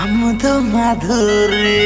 അമൃതമാധുരി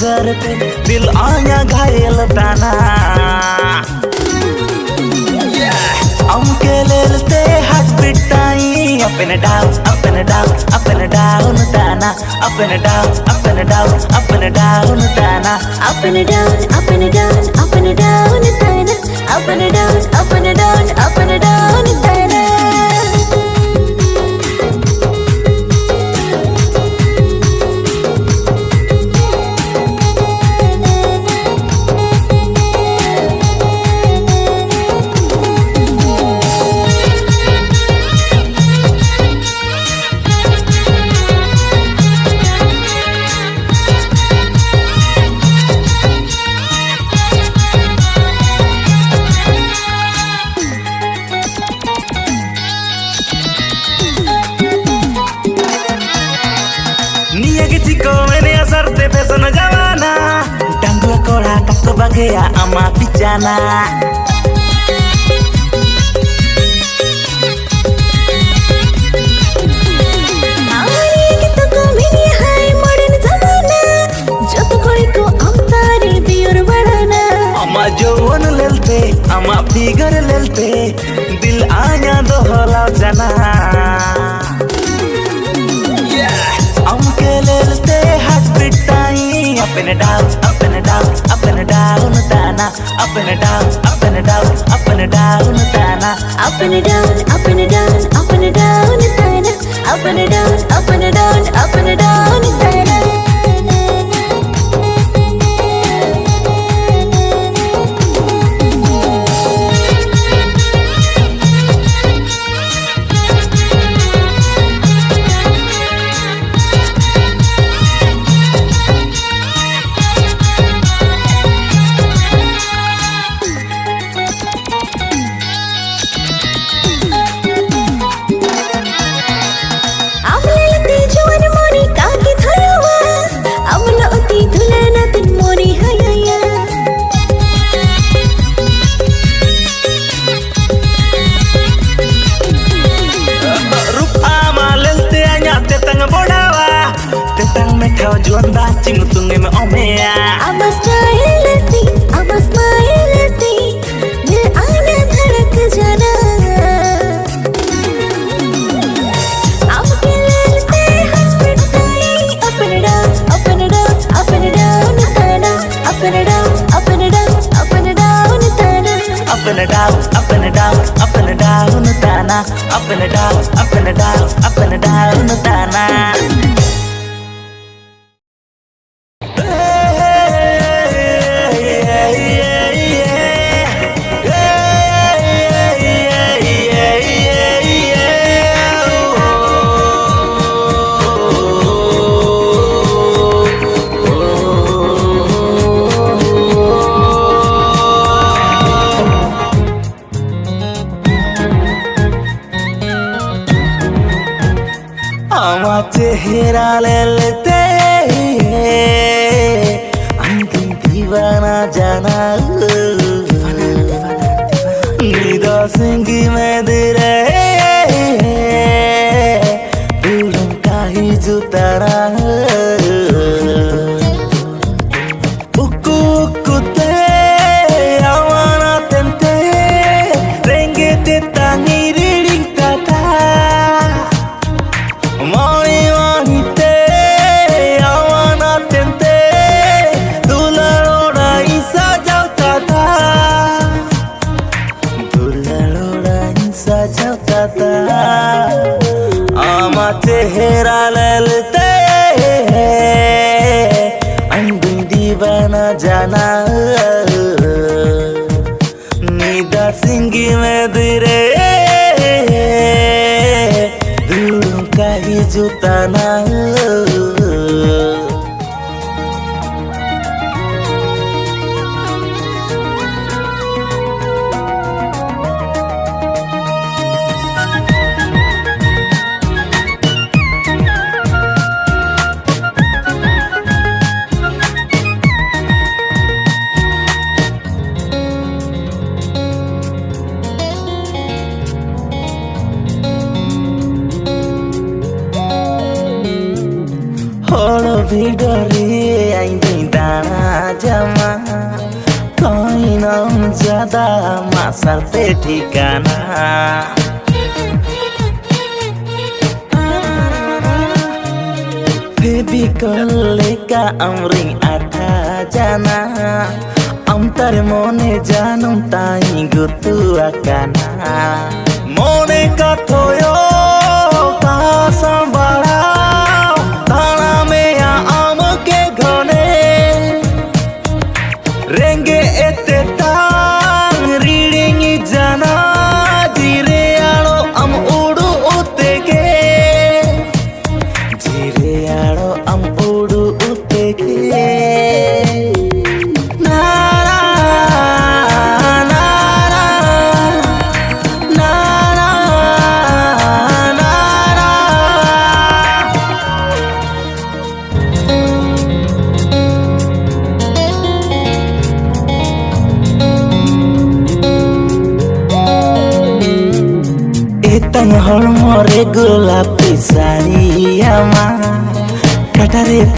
घर पे दिल आया घायल ताना हमके लेलते हाथ पिटाई up and down up and down up and down ताना up and down up and down up and down ताना up and down up and down up and down ताना up and down up and down up and down ताना gaya ama pichana हमारे गीतों को मिली है modern जमाना। जो तो कोई को अवतारी दियोर बढ़ाना ama jauhan lelte ama up and down up and down tana up and down up and down up and down ताना up and down up and down ताना and down, up and down, up and down tana Up and down, up and down, up and down tana चेहरा ले लेते अंतिम दीवाना जाना dikana Baby kolega amring ata jana Amtar mone janum tai gutu akana Mone to.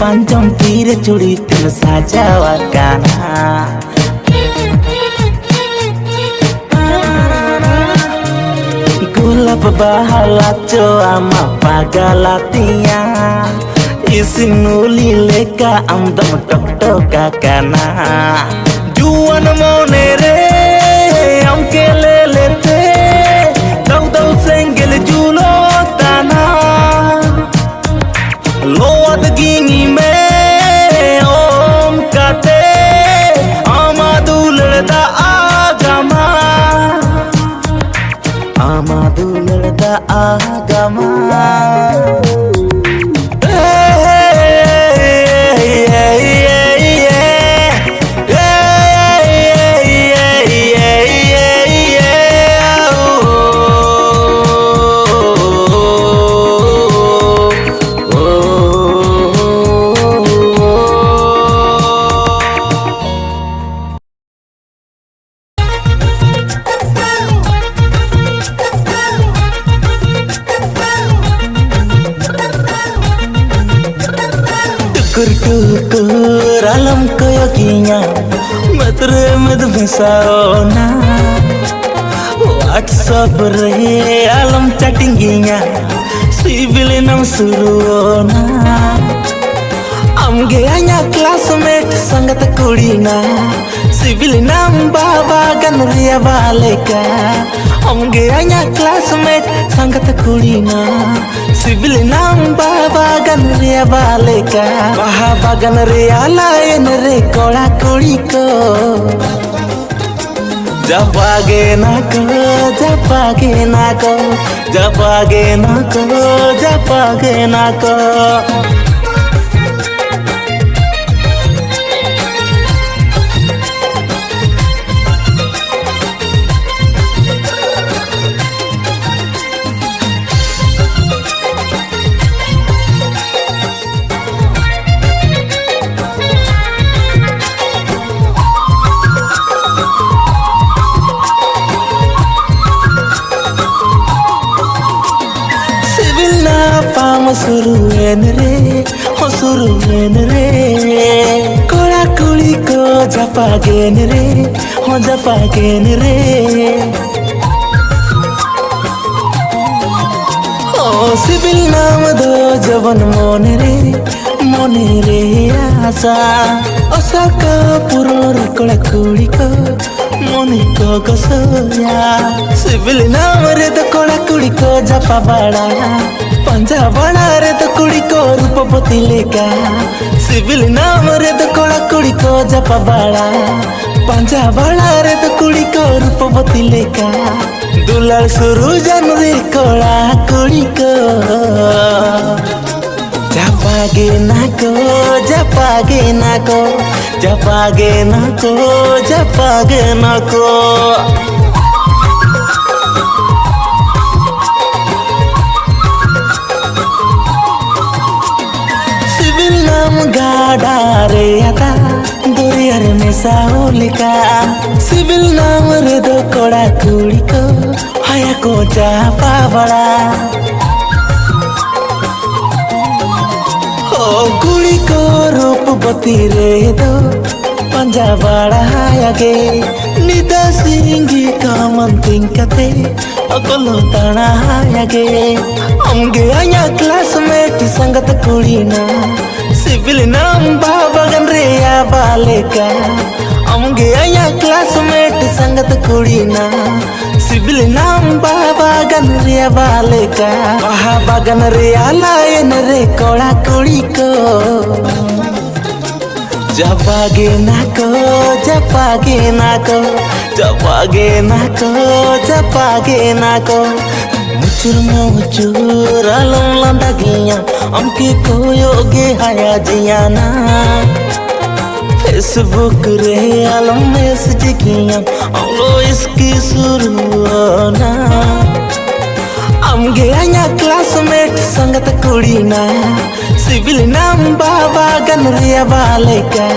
কাটারে পাঞ্চম তীরে চুড়ি তিল সাজাওয়া কানা গোলাপ বাহালা চো আমা পাগালাতিয়া ইসিনুলি লেকা আমদম টকটকা কানা জুয়ান মনে রে WhatsApp re alam chattinginya Sibil nam suruona Am geanya classmate sangat kudina Sibil nam baba ganriya valeka. Am geanya classmate sangat kudina Sibil nam baba ganriya baleka Maha bagan re ala en re kola kudi ko जपागे नको जपागे नको जपागे नको जपागे नको করবেন রে কড়াকড়ি কো জাপাগেন রে হ জাপাগেন রে ও সিবিল নাম দো জবন মন রে মনে রে আশা অসাকা পুরোর কড়াকড়ি কো মনে কো সিবিল নাম রে তো কড়াকড়ি কো জাপা বাড়া पंजा बड़ा रे तो कुड़ी को रूपपति लेका। सिविल नाम रे तो कोड़ा कुड़ी को जपा बड़ा। पंजा बड़ा रे तो कुड़ी को रूपपति लेका। दुलाल शुरू जन रे कोड़ा कुड़ी को। जपागे ना को, जपागे ना को, जपागे ना को, जपागे ना को। हम गाड़ा रे अदा दुरियर में साहुलिका सिविल नाम रे दो कोड़ा कुड़ी को, हया को चापा बड़ा। ओ कुड़ी को रूप बती रे दो पंजा बड़ा हया गे निदा सिंगी कामन तिंकते अकलो ताना हया गे हमगे आया क्लासमेट संगत कुड़ी ना। नाम बाबा गन रे या बालेका। हमगे आया क्लासमेट संगत कुड़ीना। सिविल नाम बाबा गन रे या बालेका। बाबा गन रे आलायन रे कोड़ा कुड़ी को। जपागे नाको जपागे हाया जियाना। फेसबुक रे अलम मैसेज किया हम इसकी शुरुआना हमगे आया क्लासमेट संगत कुड़ीना, सिविल नाम बाबा गन रिया बालेका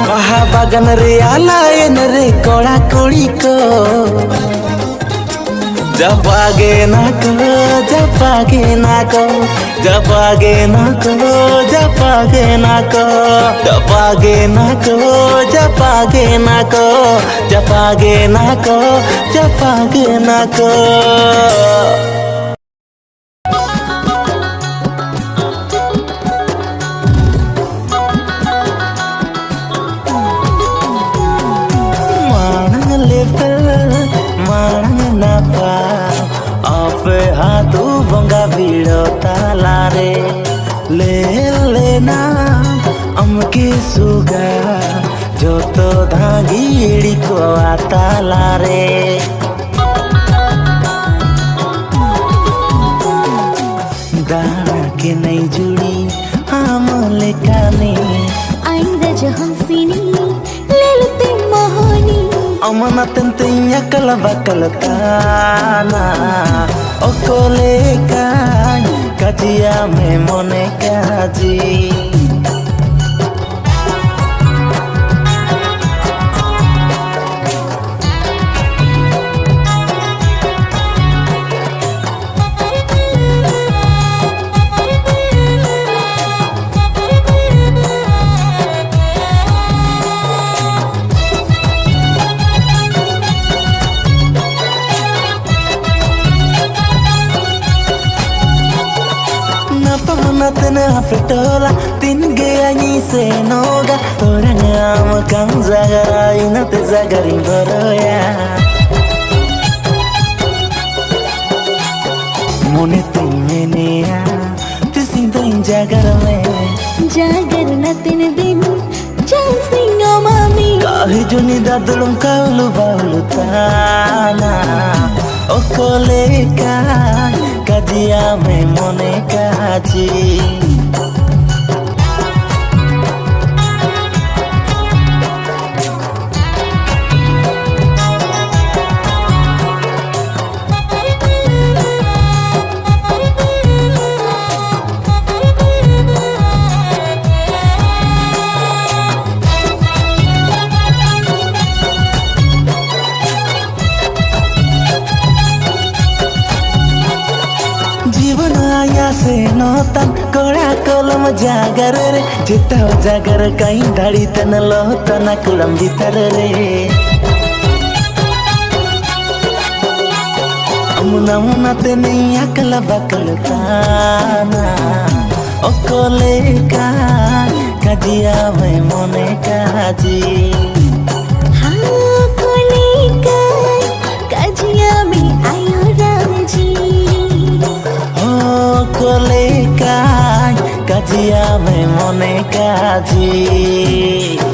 बाबा गन रिया लायन रे कोड़ा कुड़ी को। जपागे जब आगे ना करो जब आगे ना करो जब आगे ना करो जब आगे नाको Mana kala bakala tanah Okole kan kaji me mone kaji पुरा गरी बरोया মনে তুই মেনে তুই দিন জাগর মে জাগর না তিন দিন চল সিংহ মামি কাহি জুনি দাদলুম কাউলু বাউলু তানা ও কলে কা কাজিয়া মে মনে কাজি जागर ರೇ ಚಿತ್ತಾವ ಜಾಗರ ಕೈ ದಳಿತನಲೋ ತನ ಕುಳಂಬಿತರ ರೇ मुना मुना ते नहीं अकल बकल ताना ओकोले का कजिया वे मोने काजी कोले का কাজিয়া মে মনে কাজী।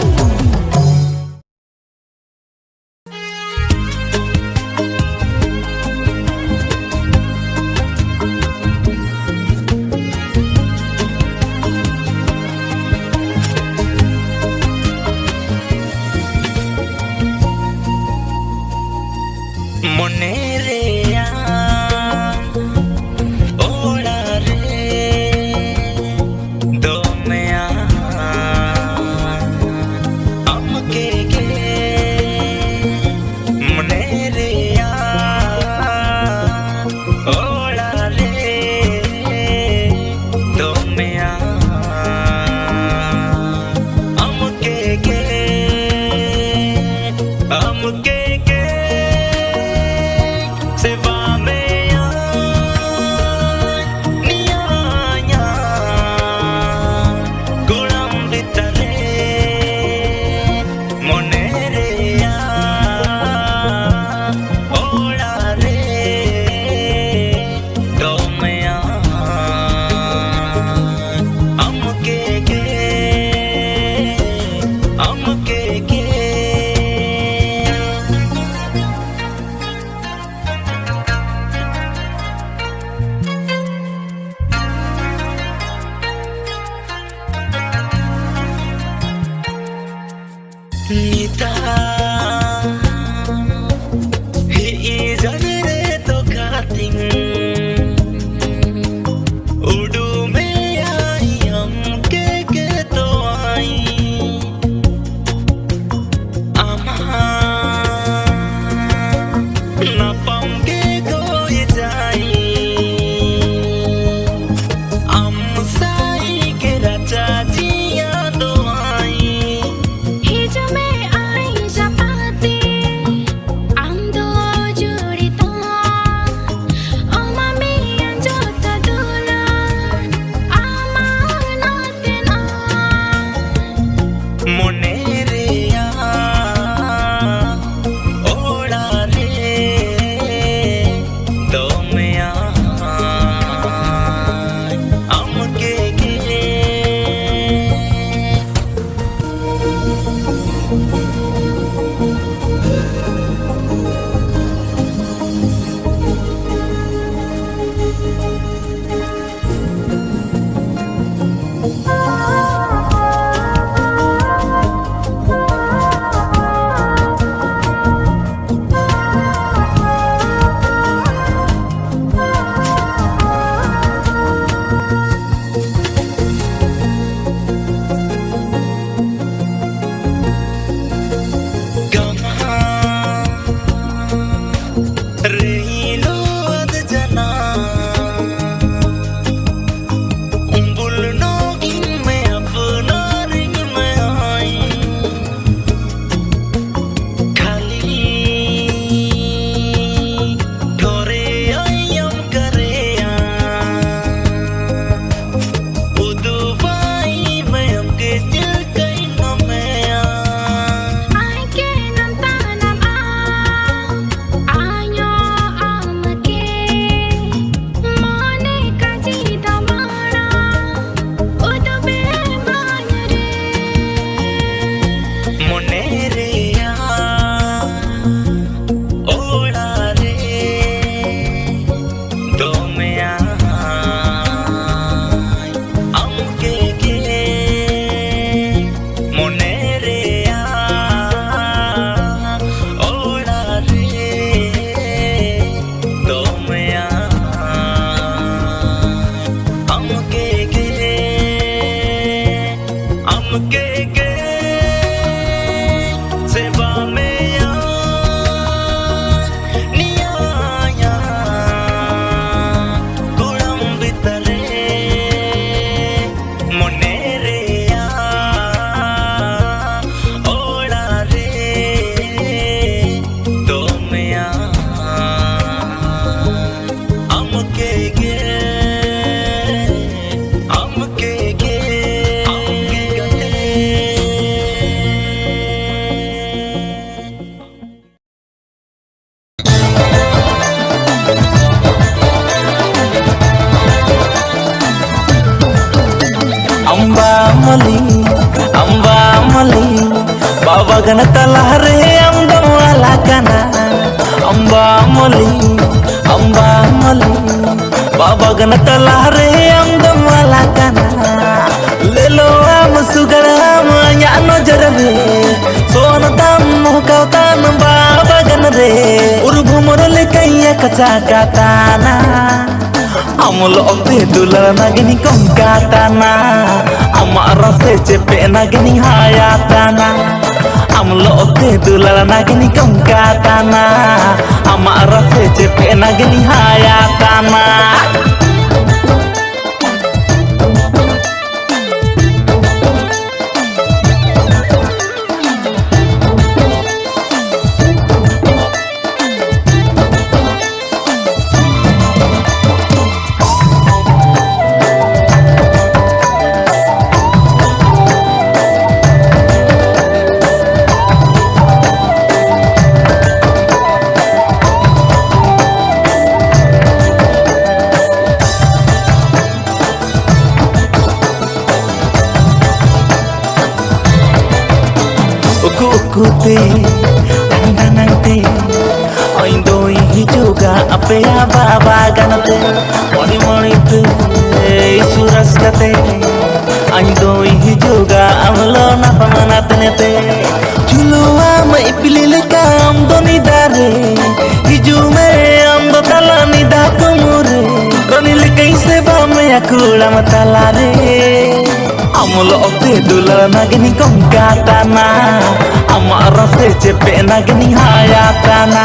আমল অন্তে দুলার নাগিনি কঙ্কাতানা আমার রসে চেপে নাগিনি হায়াতানা আমল অন্তে দুলার নাগিনি কঙ্কাতানা আমার রসে চেপে নাগিনি হায়াতানা আমল অতে দুলার নাগনি কঙ্কা টানা আমার রসে চেপে নাগনি হায়া টানা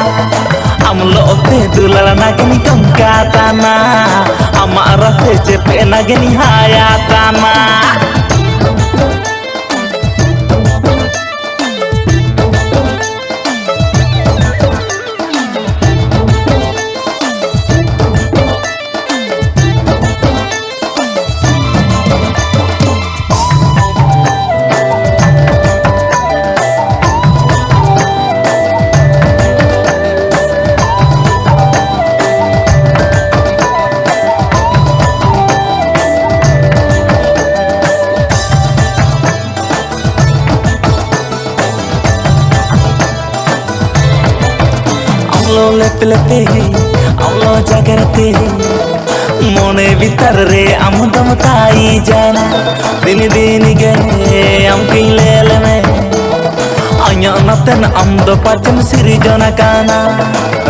আমল অতে দুলার নাগনি কঙ্কা টানা আমার রসে চেপে নাগনি হায়া টানা লেপলেতে আমলো জাগরতে মনে ভিতরে আমদম তাই জানা দিন দিন গে আমকি লেলমে Anya naten amdo pacem siri jona kana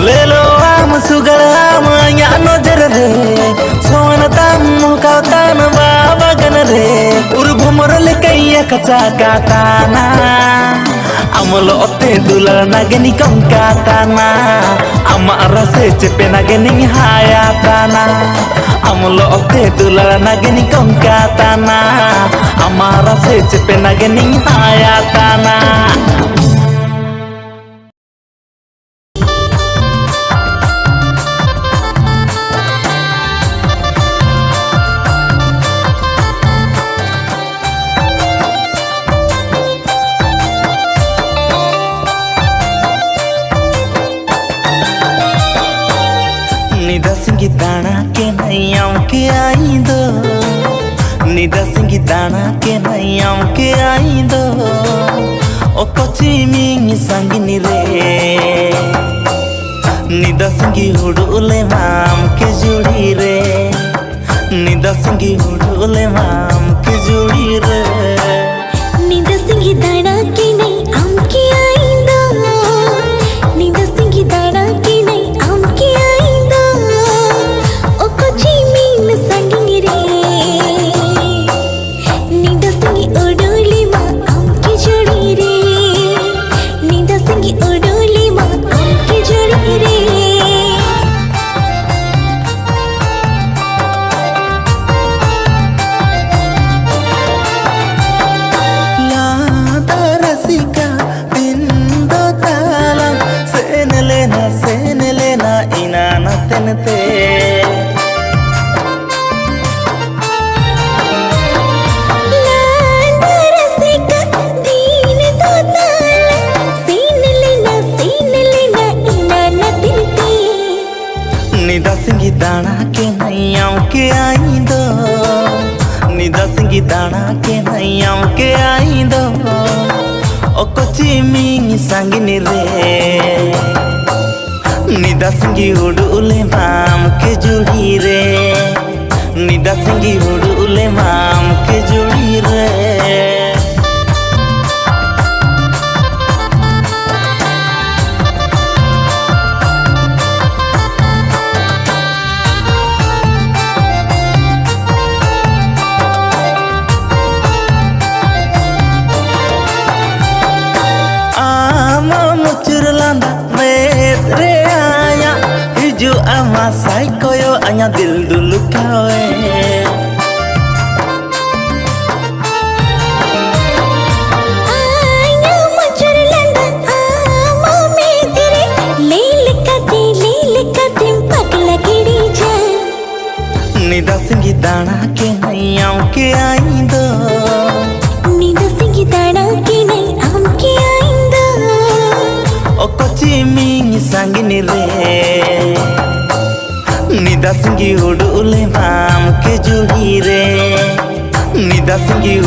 Lelo am sugal am anya no jerere Soana tamu kau tan baba ganare Ur bhumor le kaya kaca katana Amolo ote dula nageni kong katana Ama rase cepe nageni hayatana Amolo ote dula nageni kong katana Ama rase cepe nageni hayatana निदसंगी दाना के नैयाओं के आई दो। निदसंगी दाना के नैयाओं के आई दो। ओ Kochi Ming संगिनी रे। निदसंगी हुडूले माम के जुड़ी रे। निदसंगी हुडूले माम के जुड़ी रे। रतन ते। निदसंगी दाना के। नैयाओं के आई दो निदसंगी दाना के नैयाओं के आई दो ओ कोची मिंग संगनी रे निदा संगी उड़ुले माम के जुड़ी रे। निदा उड़ुले माम के जुड़ी रे। आया मचर लंदन आमा में तेरे लील कदी लील कदी पगला गिड़ी जान nida singi dana ke nayam ke aindo नींद सिंगी दाना की नहीं आम की o kochi ming sangini re nida singi udule mam ke juri re nida singi